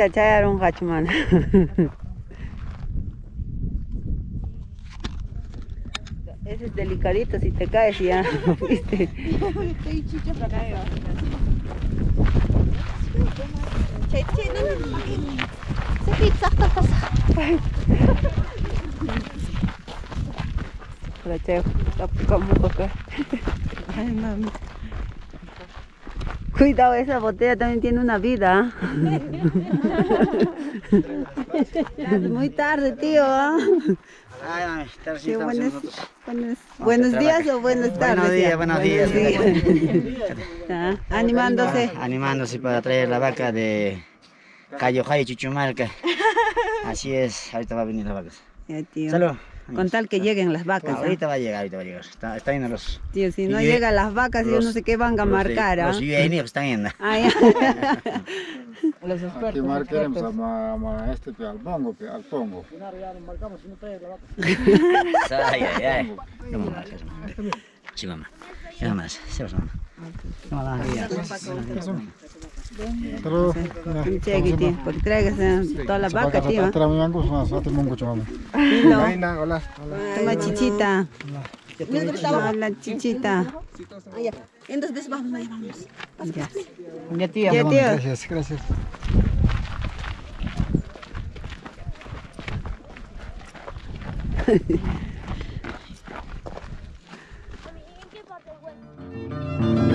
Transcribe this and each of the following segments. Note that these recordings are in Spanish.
Chicha chayaron hachman. Ese es delicadito si te caes ya, ¿viste? Para chay, tapamos acá. Ay, mami. Cuidado, esa botella también tiene una vida. Muy tarde, tío. ¿ah? Ay, Sí, buenos, buenos, buenos días o buenas Buenos tardes. días, ya. buenos días. Ah, Animándose. Animándose para traer la vaca de Cayo Jai Chuchumalca. Así es, ahorita va a venir la vaca. Ya, tío. Salud. Con tal que lleguen las vacas. ¿ah? Ahorita va a llegar, ahorita va a llegar. Está, está yendo los, Tío, si no Y- llegan las vacas, yo no los- sé qué van a los, marcar. ¿ah? Los UAN están yendo. Ah, ya. Los Aquí expertos. marcaremos a, este al pongo, al pongo. Ay, ay, ay. No me marques. Sí, mamá. Ya nada más. Sí, mamá. No, no, ya. Pero, Hola, hola. Toma chichita. Hola, chichita. Entonces vamos, ahí vamos. Ya. Ya, tío. Ya, tío. Gracias, gracias. Bye.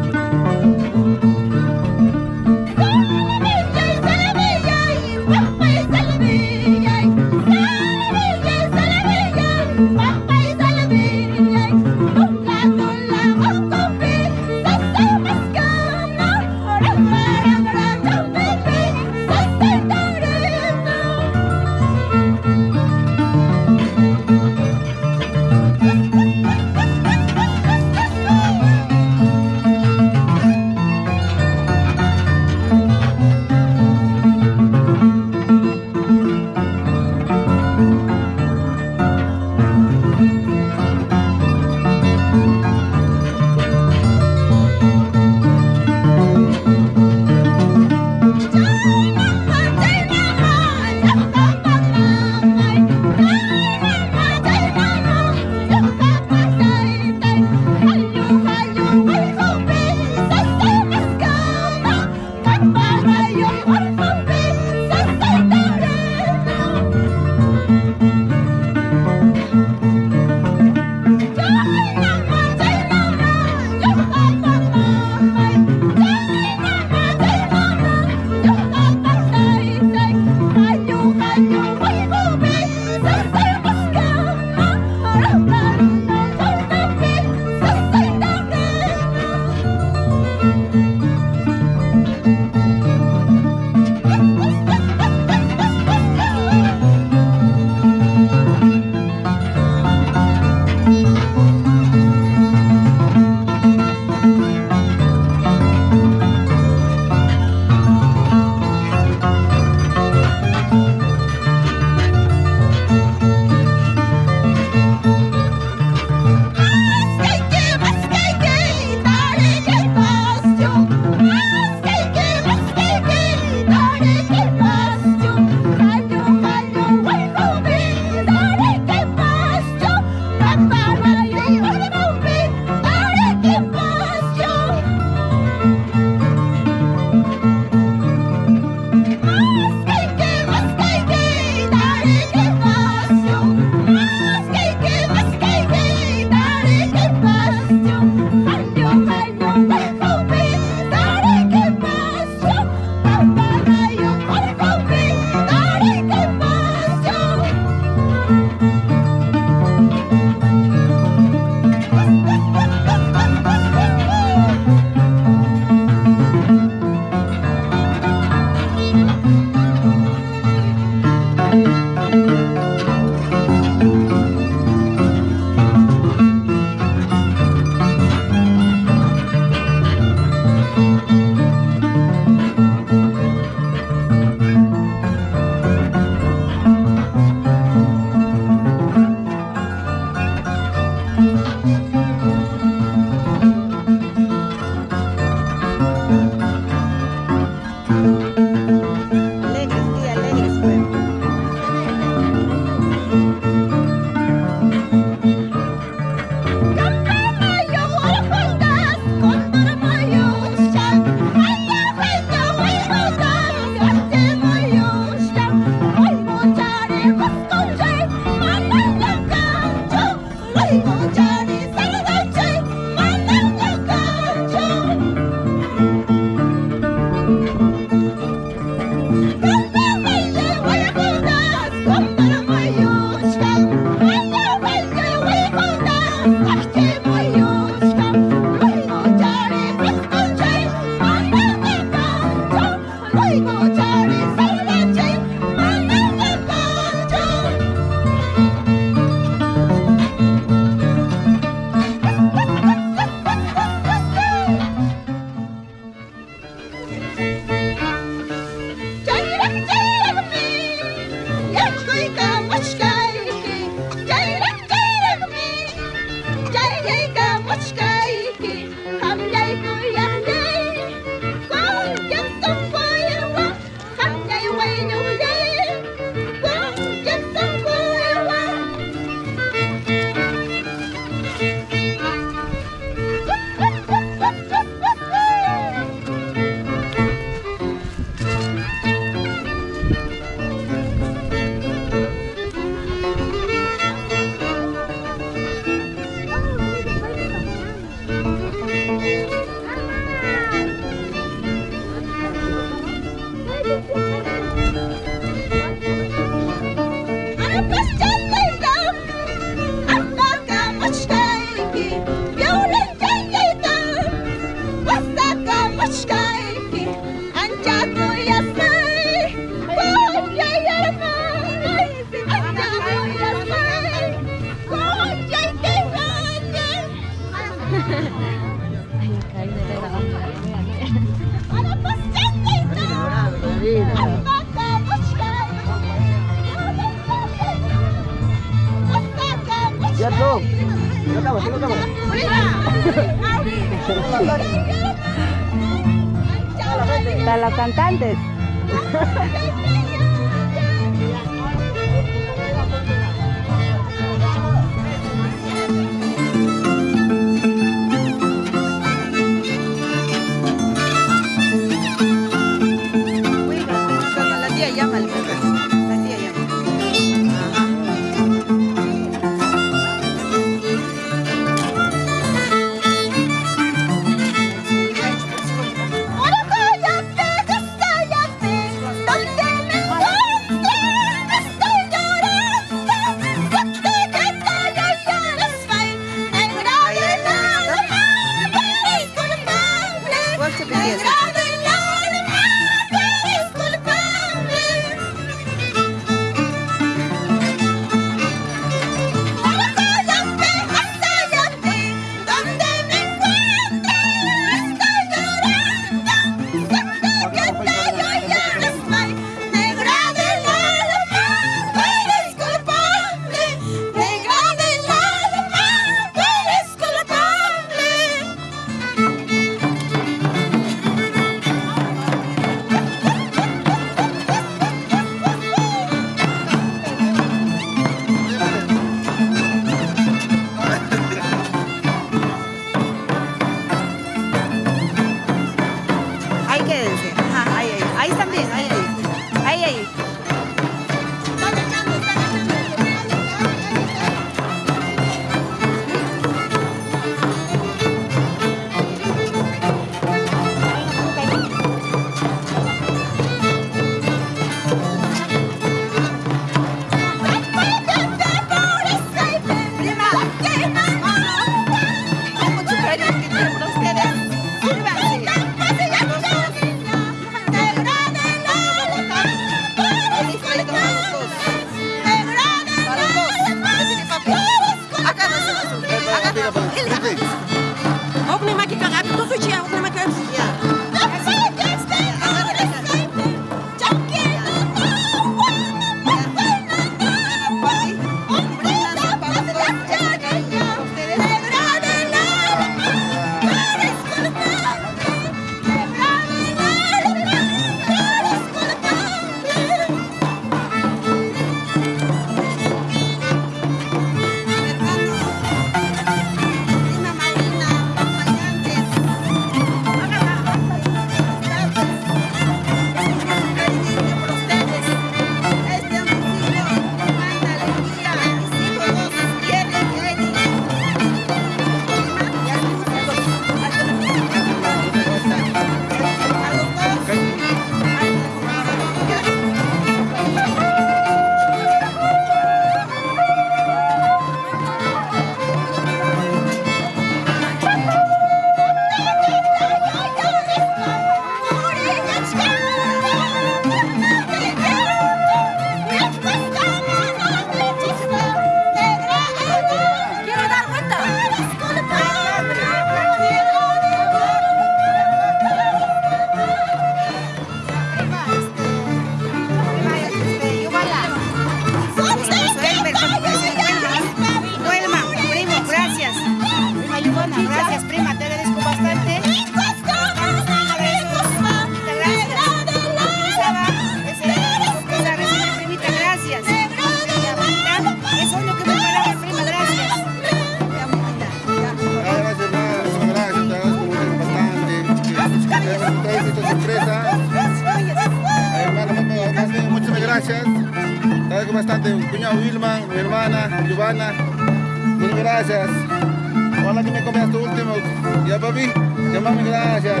Papi. Ya, mami, gracias.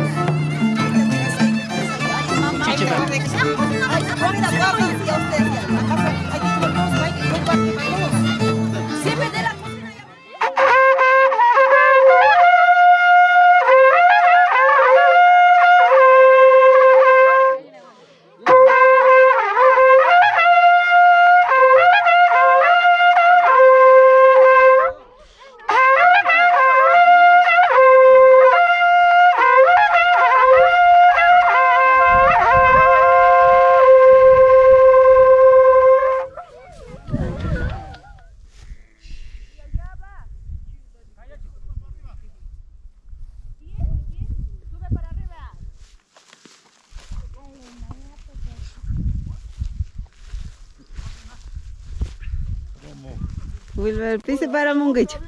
Siempre Wilber, pise para Munguicho.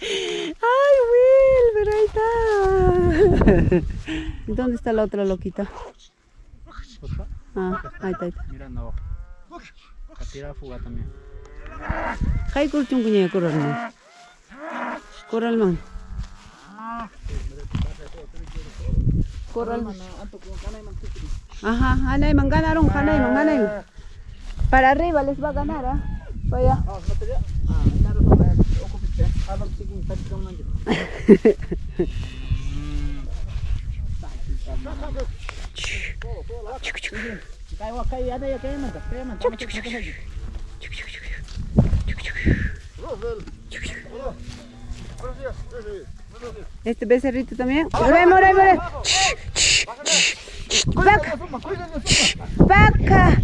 Ay, Wilber, ahí está. ¿Dónde está la otra loquita? Ah, ahí está, ahí está. Mirando abajo. A tirar fuga también. Hay kurchun kunya koral man. Koral man. Koral man. Ajá, hanay man ganaron. Para arriba les va a ganar, ¿ah? Para allá. Este becerrito también. Volvemos, volvemos. Vaca. Vaca.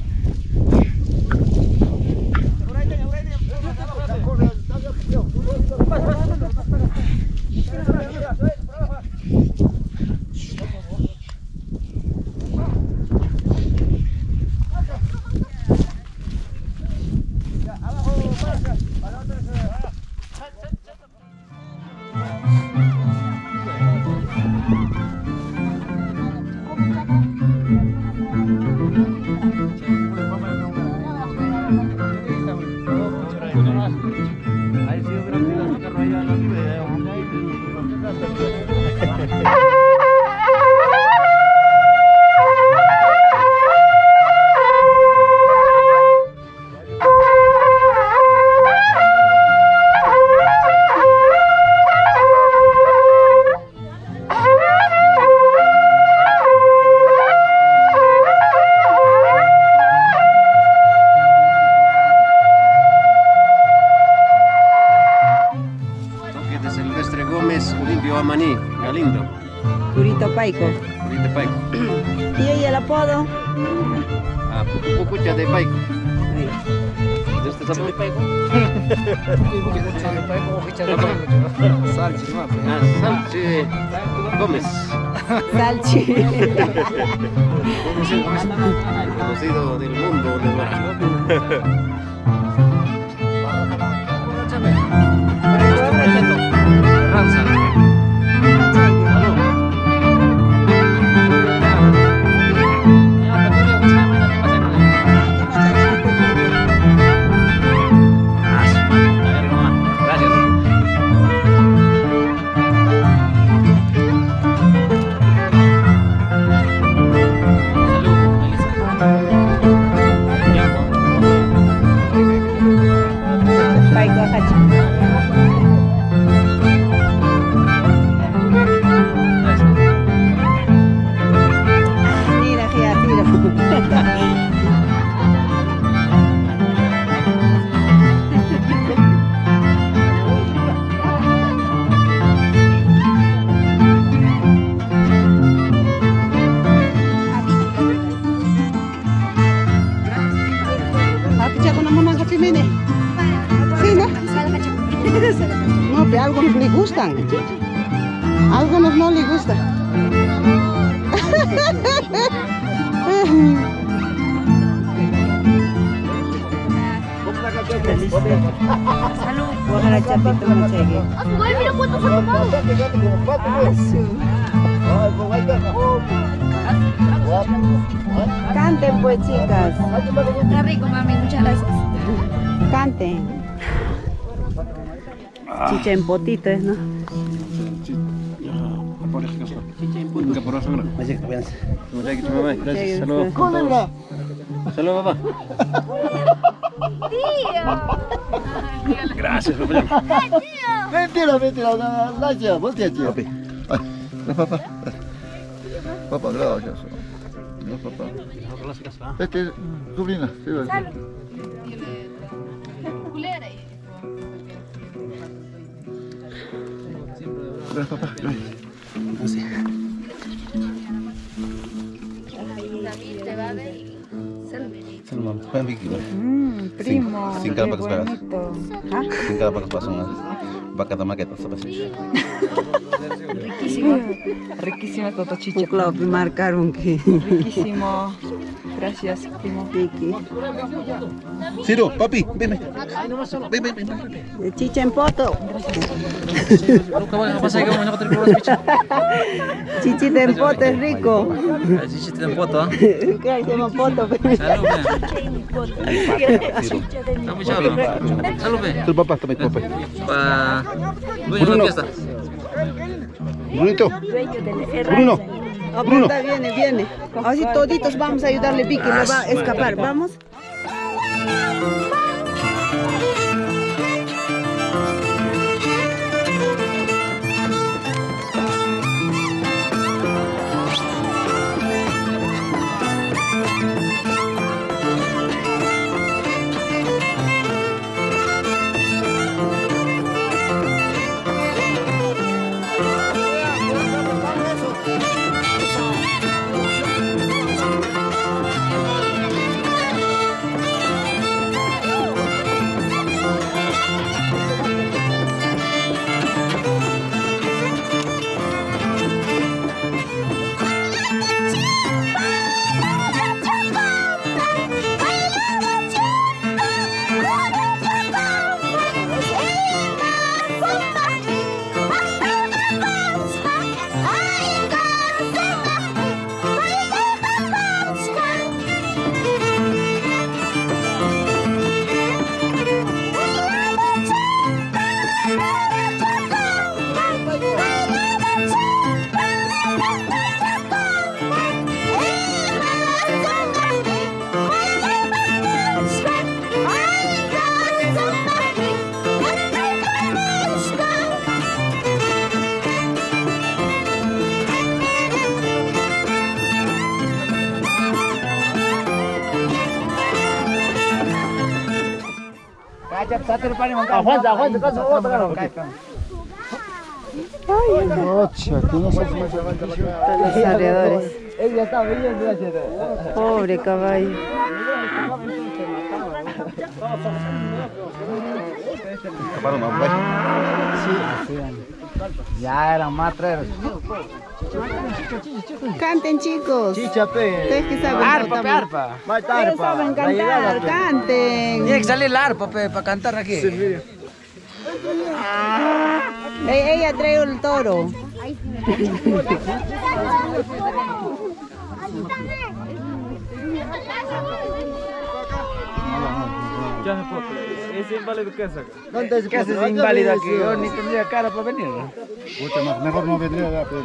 Potitas, ¿no? Gracias. Saludos. Saludos, papá. Gracias, papá. Mentira, mentira, gracias, voltea, Papi. No, papá. Papá, gracias. No, papá. Este, sobrina, sí, para que pasan unas vacas de maqueta, ¿sabes? Riquísimo. Riquísima Toto Chicha. Claro, marcaron que. Riquísimo. Gracias, primo. Vicky. Ciro, papi, ven, ven. Ven, ven, ven. De Chicha en poto. Chichita en poto es rico. Chichita en poto, ¿ah? ¿Qué llama poto? Salud, Tu papá, papá. La fiesta. Brunito. Bruno. Bruno. Viene, viene. Así toditos vamos a ayudarle, Vicky, no va a escapar. Vamos. Se Los alrededores. Ella está bien, gracias. Pobre caballo. Pues. Ya eran más tres. Canten, chicos. Chichape. Ustedes que saben Arpa, pe, arpa. Más Ustedes saben cantar, canten. Tiene que salir el arpa, pe, para cantar aquí. E- Ella trae el toro. Ya me puedo. ¿Es inválido qué saca? ¿Dónde ¿Qué haces inválido aquí? Yo ni tendría cara para venir. Pucha, mejor no vendría ya, pues.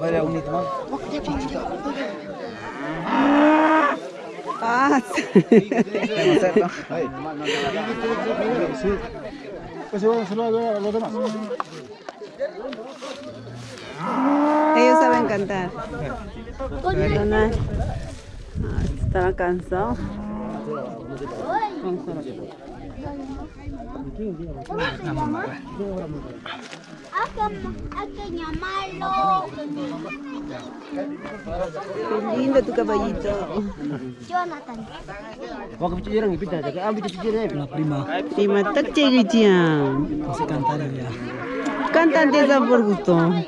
Vaya unito más. Ah, Pues se van a saludar a los demás. Ellos saben cantar. Perdona. Ah, Estaba cansado. Hay que llamarlo. Qué lindo tu caballito. Jonathan. La prima. Prima, tak cegitian. No sé cantar ya. Cantan de esa por gusto. No.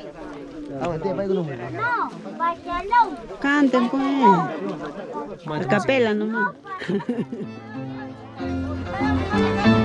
Canten pues. Capela nomás.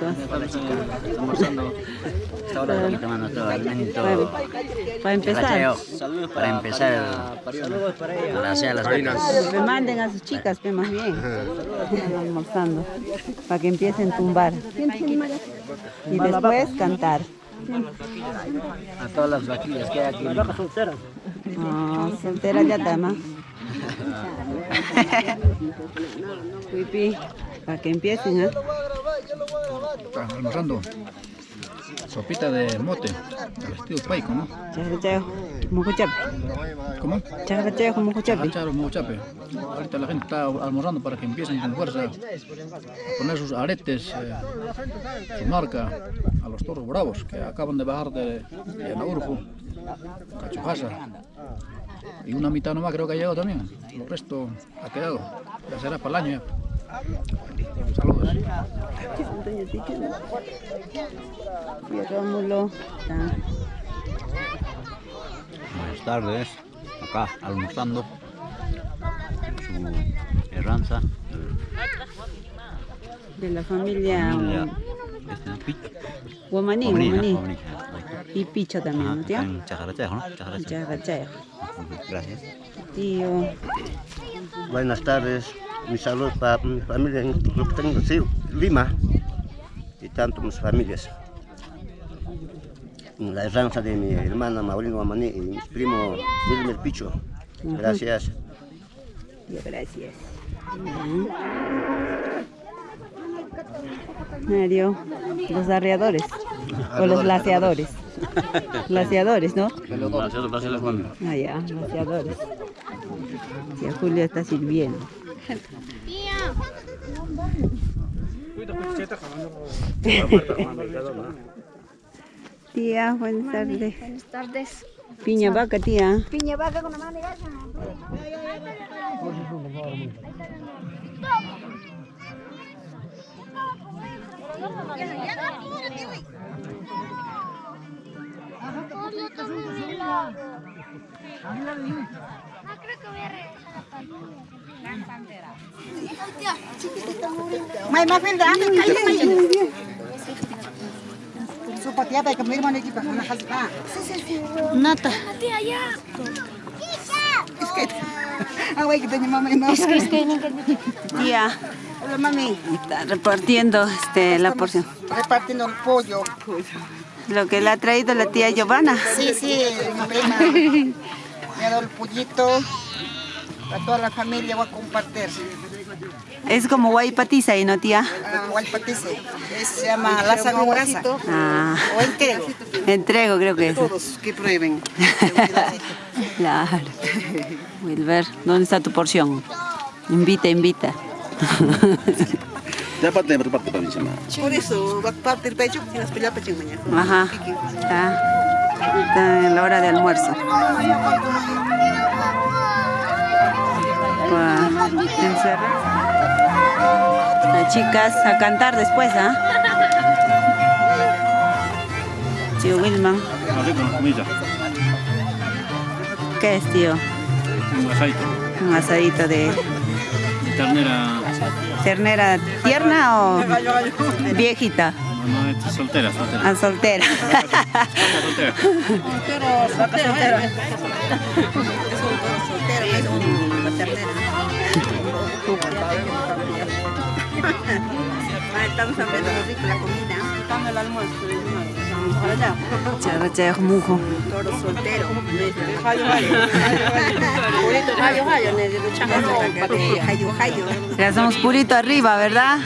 Chicos. Almorzando. Esta hora Aquí tomando todo alimento. Para, para empezar, Chacacheo. Para empezar el- la sea las vacas. que manden a sus chicas, que más bien. Están almorzando. Para que empiecen a tumbar. Y después cantar. A todas las vaquillas que hay aquí. Ah, soltera ya dama. Pipi, para que empiecen, ¿ah? Está almorzando. Sopita de mote, al estilo paico, ¿no? Chajacheo, mucuchape. ¿Cómo? Chajacheo, mucuchape. Charo Mochape. Ahorita la gente está almorzando para que empiecen con fuerza a poner sus aretes, eh, su marca a los toros bravos que acaban de bajar de, de Anaurju, Cachujasa. Y una mitad nomás creo que ha llegado también. El resto ha quedado. Ya será para el año ya. Saludos. Rómulo. Buenas tardes, acá almorzando su herranza, De la familia familia este, Guamaní, Guamaní, Y Picho también, ¿no, tío? en Chajarachejo, ¿no? Chajarachejo. Chajacheo. Gracias. Tío. Buenas tardes, mi saludo para mi familia en lo que tengo, sí, Lima y tanto mis familias. La heranza de mi hermana Maurino y mi primo Wilmer Picho. Gracias. Gracias. Mario, los arreadores. O los laceadores. Laceadores, ¿no? Ah, ya, laceadores. Tía Julia está sirviendo. Tía, buenas tardes. Buenas tardes. Piña vaca, tía. Piña vaca con la mano de gasa. No creo que voy a regresar a la May mafilda, amin kayo may. So pati yata kamay mo na kita na hasba. Nata. Tía, ya. Isket. Away kita ni mama ino. Tía, Hola mami. está repartiendo este, la porción. Repartiendo el pollo. Lo que le ha traído la tía Giovanna. Sí, sí, mi prima. Me ha dado el pollito. Para toda la familia voy a compartir. Es como guaypatiza y no tía. Ah, Guaypatice. Es- Se llama Laza con grasa. Ah, O entero. entrego creo que es. Todos que prueben. Claro. Wilber, ¿dónde está tu porción? Invita, invita. Ya parte, parte para mi semana. Por eso, va a partir pecho y las peleas pecho mañana. Ajá. Está, está en la hora de almuerzo. Para encerrar. Las chicas a cantar después, ¿ah? Tío Wilman, ¿qué es, tío? un aceite, Un asadito de de ternera, ternera tierna o viejita. no, no, es soltera, soltera. Ah, soltera. soltera. Estamos hablando de rico la comida. Estamos el almuerzo. Para allá. Charracha mujo. Toro soltero. Jayo, jayo. Jayo, jayo. Jayo. Le hacemos purito arriba, ¿verdad?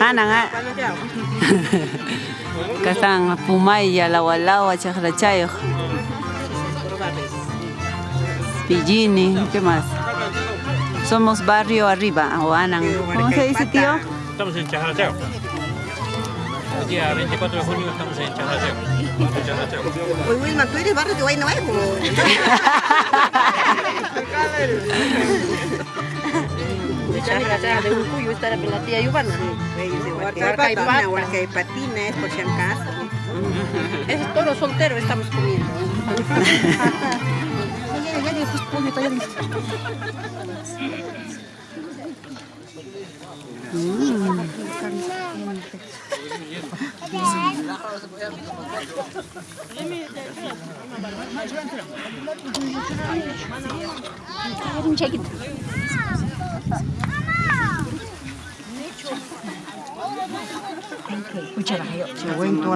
Hanan, ah. Acá están Pumaya, la Walagua, Chajrachayo. Pillini, ¿qué más? Somos barrio arriba, o Anan. ¿Cómo se dice, tío? Estamos en Chajacheo. El día 24 de junio estamos en Chajacheo. Pues Wilma, tú eres barrio de Guay Nuevo. De Urcuyo está la tía Giovanna. Huarcaipata, Huarcaipatina, es por si acaso. Es toro soltero estamos comiendo. Che. Alto, che.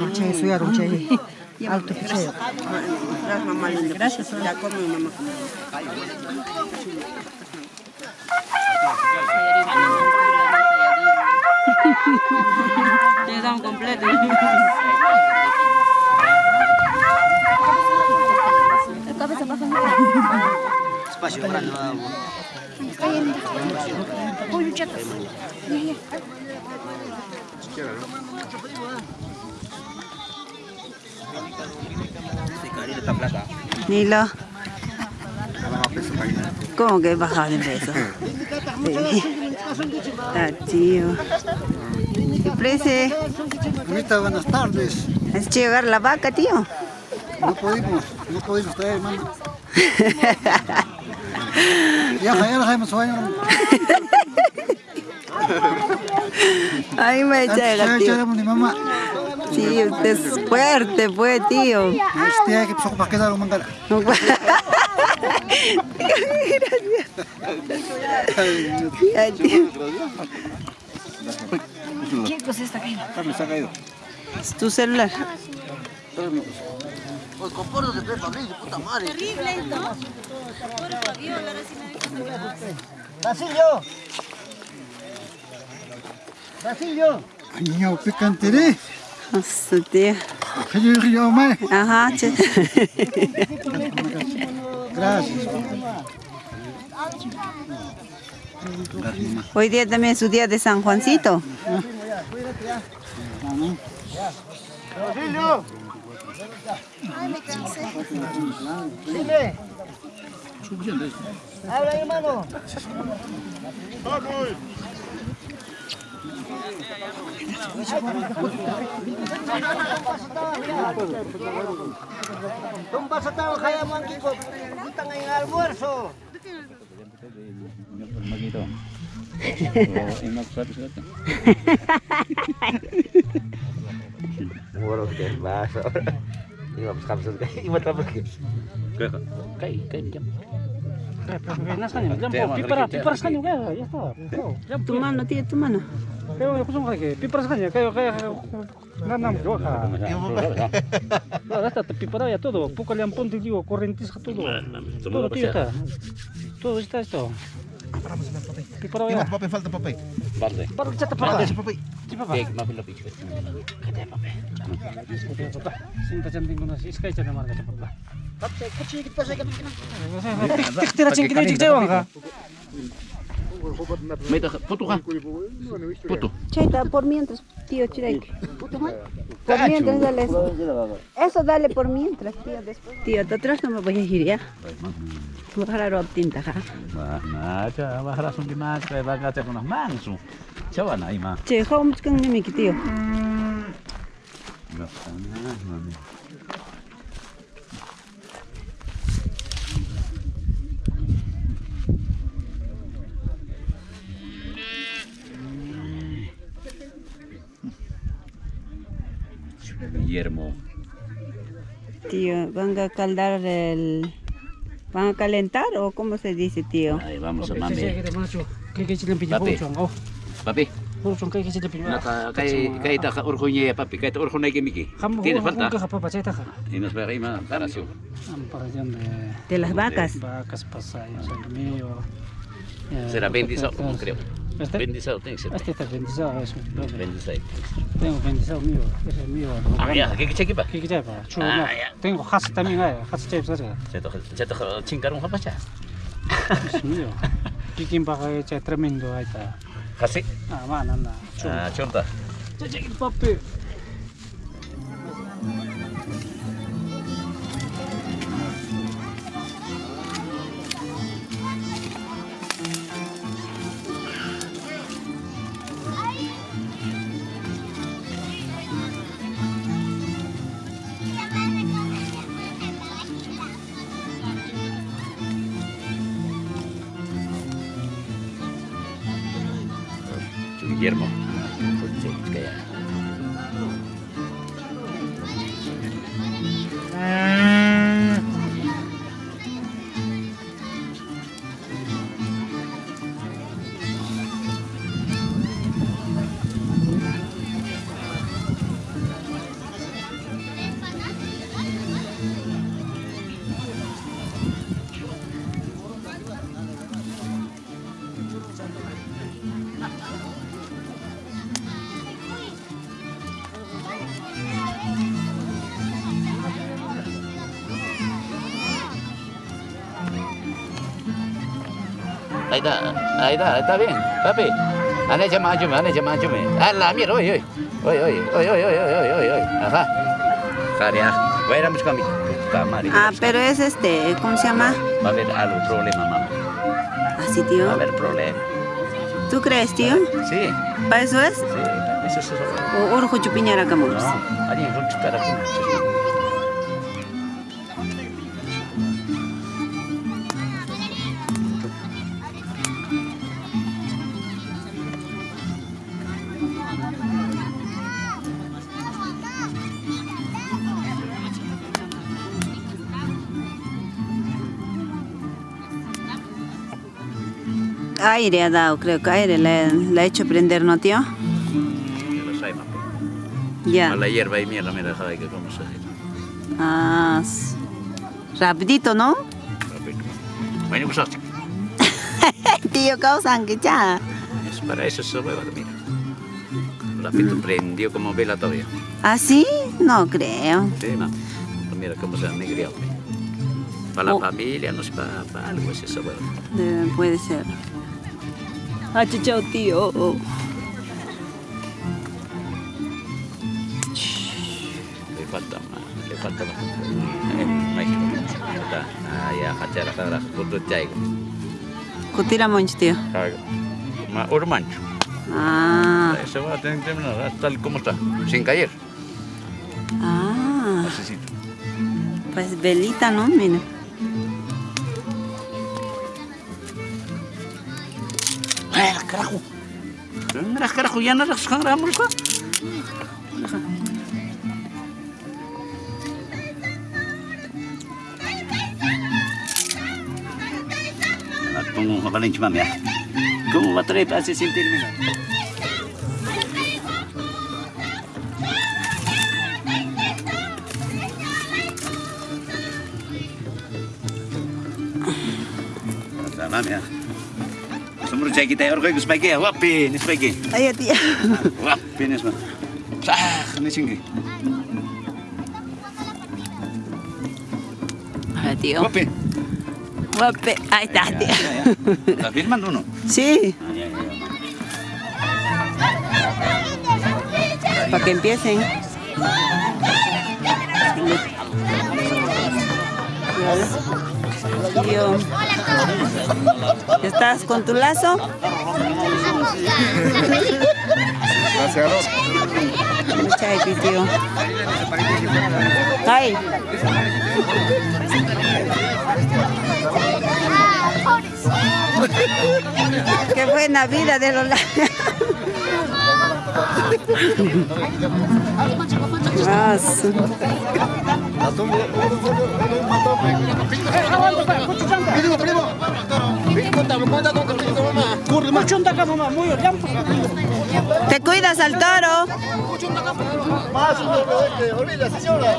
Gracias, mamá linda. Gracias. Ya come, mamá. Ya estamos completos. El cabeza pasa Espacio grande. Uy, chatas. Esta plata. Nilo. ¿Cómo que bajado de peso? Tío. ¿Qué? Ahorita, buenas tardes. ¿Has hecho llegar la vaca, tío? No pudimos, no pudimos traer, hermano. Ya, ya. Ay, me llega, tío. Sí, usted es fuerte, pues, tío. Este hay que pasó para quedar un mangala. Tío. ¿Qué cosa está cayendo? Carlos, se ha caído. Es tu celular. Pues Brillo, puta madre. Terrible esto. Basilio. Basilio. Ay, niño, picantere. Tío. Río, río, mae. Ajá, che. Gracias. Hoy día también es su día de San Juancito. Basilio. Dile. Habla, hermano. Tung pasatao kaya monkey ko. Punta ngayong almuerzo. Magito. Murag din baso. Imam kapsul kay imat kapsul gitu. kay. Kay kay jam. Nasanya, jam pipara, pipara sekali ya, está. Tu mano, tío, tu mano. Kayo yung kusong kaya, pipara sekali, kayo kaya nanam yo ka. No, hasta te pipara ya todo, poco le han ponte digo, corrientes todo. Todo tío está. Todo está esto. Ya. Falta maafin lebih cepat. Kata apa? Cha papá. Tik tira ching kini ching jawa ka. May ta puto ka. Puto. Chaita, por mientras, tío Chirek. Por mientras, dale eso. Eso dale por mientras, tío. Después. Tío, te atrás no me voy a ir ya. Voy a jalar tinta, ja. Nah, aja bahara sung di mas kaya baga te kunah mangsu. Cawa na ima. Che, how much kang nimiki, tío? Nah, Guillermo. Tío, ¿van a caldar el... ¿Van a calentar o cómo se dice, tío? Ahí vamos mami. Papi. Oh, Papi, papi, Tienes falta. Y nos va a ir más para su. Para allá de las vacas. vacas pasayos, el mío. eh, Será bendizado, patatas. creo. Este, Bendizado tiene que ser. este está bendizado, es mi Bendizado. Tengo bendizado mío, ese es mío. Ah, ya, ¿qué qué? ¿Qué qué Ah, ya. Tengo has también hay, has chay sa Se to se to chingaron apa cha? Es mío. Chay tremendo ahí está. Kasi. Ah, anda. Chulo. Ah, chonta. Papi. Está, ahí está, está bien, papi. Ane llama ayume, ane llama ayume. Ah, la mierda, oye, oye. Oye, oye, oye, oye, oye, oye, oye, oye. Ajá. Caria, voy a ir a mis caminos. Camari. Ah, pero es este, ¿cómo se llama? Va a haber algo problema, mamá. Así, Va a tío. haber problema. ¿Tú crees, tío? Sí, ¿Para eso es? sí. Eso es eso. ¿O orjo chupiñara como? No, alguien fue a Aire ha dado, creo que aire le, le ha hecho prender, ¿no, tío? Ya la hierba y mierda, mira, joder, que como se Ah, rapidito, ¿no? Bueno, pues tío, causan que ya. es para eso se hueva, mira. Rápido prendió como vela todavía. ¿Ah, sí? No creo. Sí, mamá. Pues mira cómo se ha negriado. Para la familia, no sé, para, para algo es esa hueva. Debe- puede ser. Ah, chao, tío. Le falta más, le falta bastante. Eh, maestro. Ah, ya, hachara, hachara, kutu chaigo. Kutira monch, tío. Ma, urmancho. Ah, Ese va a tener que terminar tal como está, sin caer. ah. Así Pues velita, ¿no? Mira. Carajo! Mira, carajo, ya no las agarramos, ¿no? Pongo valente, mami. ¿Cómo va a traer para se sentir mira? Tá, mami. Sumber cek kita orgo iku sebagai wapi, ini sebagai. Ayo, tío. Wapi ini semua. Sah, ini singgi. Ah, tío. Wapi. Guape. Ahí está, tío. ¿Estás firman uno? Sí, Ah, ya, ya, ya. para que empiecen. Tío. ¿Estás con tu lazo? Gracias, tío. Ay. Qué buena vida de los macho. ¿Te cuidas al toro? Señora.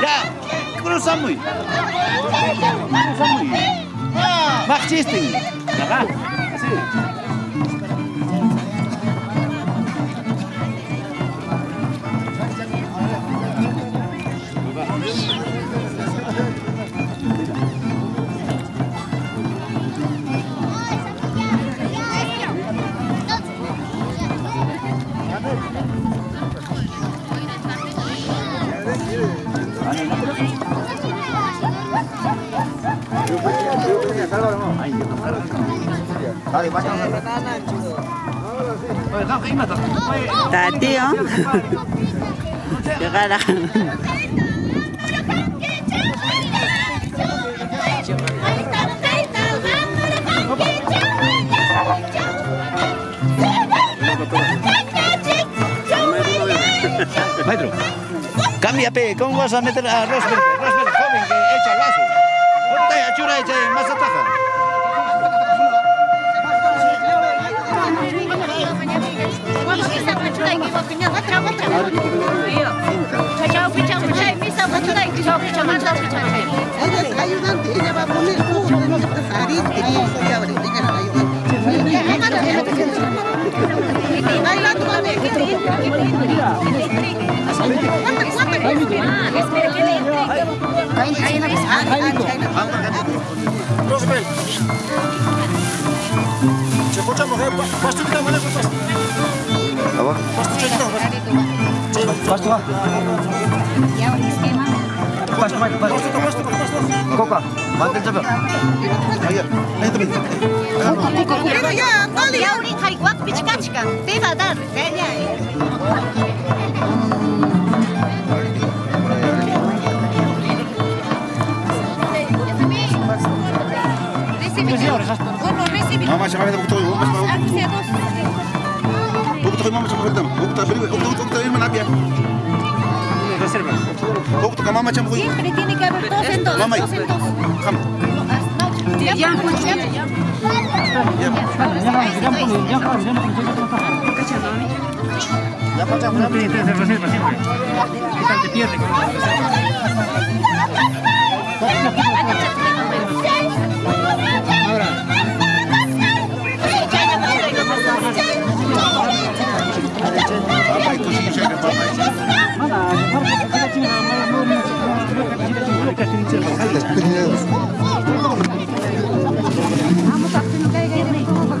Ya, cruzamos. Cruzamos. Mach chisting. Ajá, así. Está, tío. Llegar a... Maestro, cambia, pe, ¿cómo vas a meter a Rosberg? Rosberg joven que echa el lazo. Chura echa más Ella es ayudante, ella va a poner jugo de nuestras aritas. Y ahorita ella es ayudante. Bailando también. Rosabel. Ce facem, faci tu câte mâine, faci. Apa? Faci tu ce Pas tu ah. Pas apa pas tuh pas pas pas koka mantel coba ayo ayo tepi koka ya kali ya uri kari wak bichika chika beba dar ya Recebi. Mama, chamava de botão. Vamos para o. siapa? Siempre tiene que haber dos en dos. En dos. come. Ya, ya, ya. Ya pasamos, ya tienes de reserva siempre. ¿Qué tal te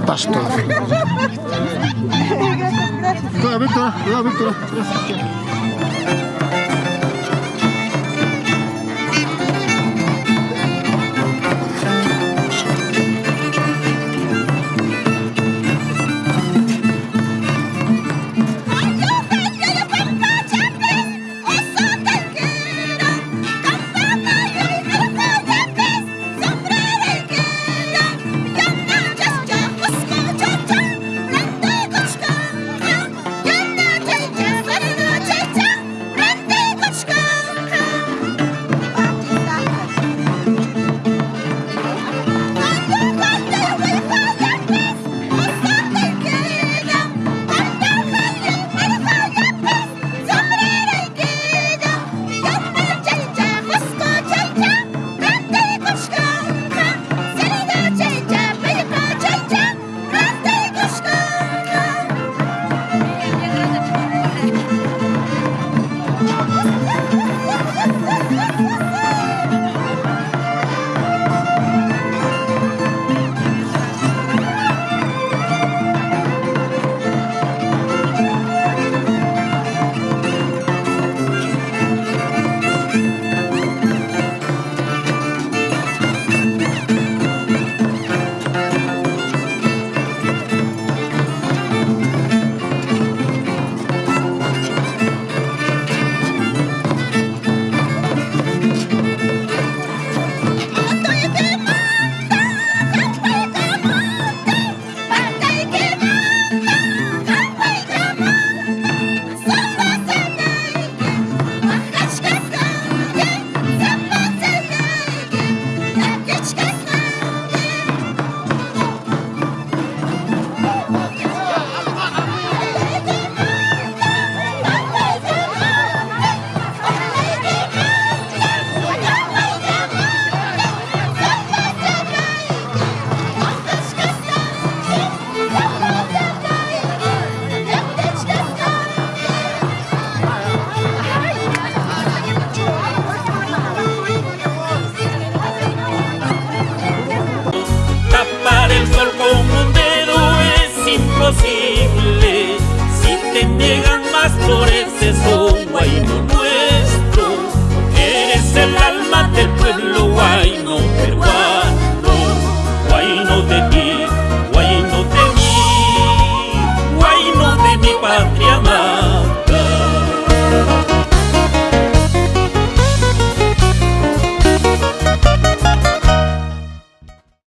Pastor. Cuidado, Víctor. Cuidado, Víctor.